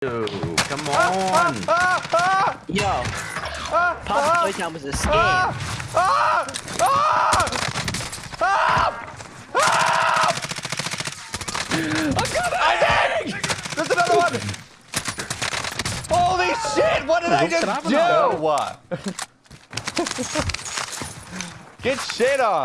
Dude, come on. Ah, ah, Yo, ah, Papa ah, Playtime was a scam. ah, ah, ah, ah, ah. I'm coming! I did! There's another one! Holy shit! What did I just do? What? Get shit on!